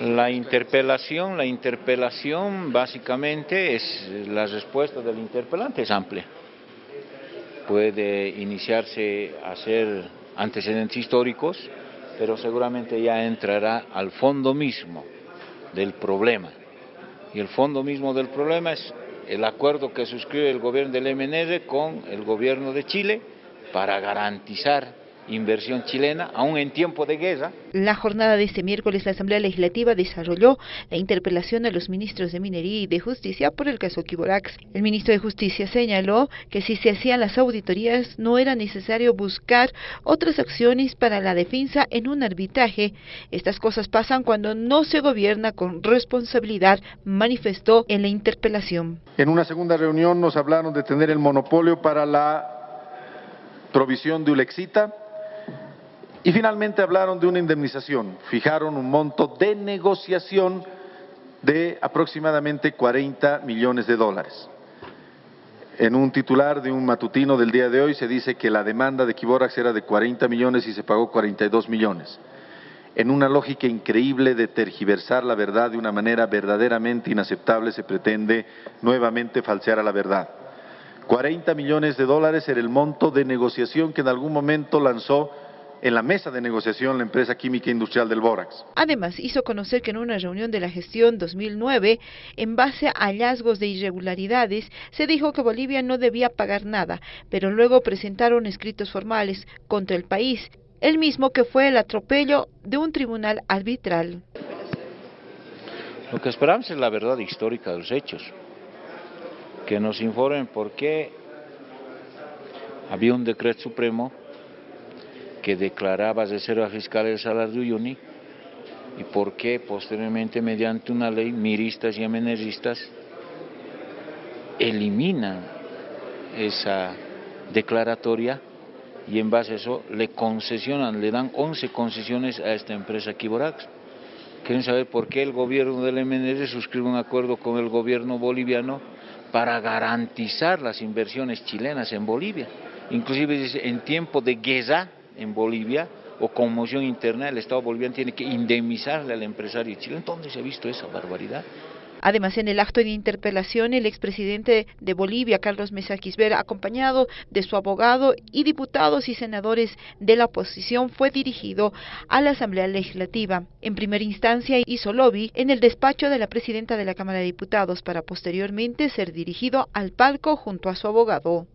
La interpelación, la interpelación básicamente es la respuesta del interpelante es amplia. Puede iniciarse a hacer antecedentes históricos, pero seguramente ya entrará al fondo mismo del problema. Y el fondo mismo del problema es el acuerdo que suscribe el gobierno del MNR con el gobierno de Chile para garantizar inversión chilena, aún en tiempo de guerra. La jornada de este miércoles, la Asamblea Legislativa desarrolló la interpelación a los ministros de Minería y de Justicia por el caso Kiborax. El ministro de Justicia señaló que si se hacían las auditorías no era necesario buscar otras acciones para la defensa en un arbitraje. Estas cosas pasan cuando no se gobierna con responsabilidad, manifestó en la interpelación. En una segunda reunión nos hablaron de tener el monopolio para la provisión de Ulexita, y finalmente hablaron de una indemnización, fijaron un monto de negociación de aproximadamente 40 millones de dólares. En un titular de un matutino del día de hoy se dice que la demanda de Kiborax era de 40 millones y se pagó 42 millones. En una lógica increíble de tergiversar la verdad de una manera verdaderamente inaceptable se pretende nuevamente falsear a la verdad. 40 millones de dólares era el monto de negociación que en algún momento lanzó en la mesa de negociación la empresa química industrial del Bórax. Además, hizo conocer que en una reunión de la gestión 2009, en base a hallazgos de irregularidades, se dijo que Bolivia no debía pagar nada, pero luego presentaron escritos formales contra el país, el mismo que fue el atropello de un tribunal arbitral. Lo que esperamos es la verdad histórica de los hechos, que nos informen por qué había un decreto supremo que declaraba reserva fiscal el salario de Uyuni y por qué posteriormente mediante una ley miristas y ameneristas eliminan esa declaratoria y en base a eso le concesionan, le dan 11 concesiones a esta empresa Kiborax. Quieren saber por qué el gobierno del MNR suscribe un acuerdo con el gobierno boliviano para garantizar las inversiones chilenas en Bolivia. Inclusive en tiempo de guerra en Bolivia o conmoción interna, el Estado boliviano tiene que indemnizarle al empresario chileno. ¿Dónde se ha visto esa barbaridad? Además, en el acto de interpelación, el expresidente de Bolivia, Carlos Mesa Quisbera, acompañado de su abogado y diputados y senadores de la oposición, fue dirigido a la Asamblea Legislativa. En primera instancia hizo lobby en el despacho de la presidenta de la Cámara de Diputados para posteriormente ser dirigido al palco junto a su abogado.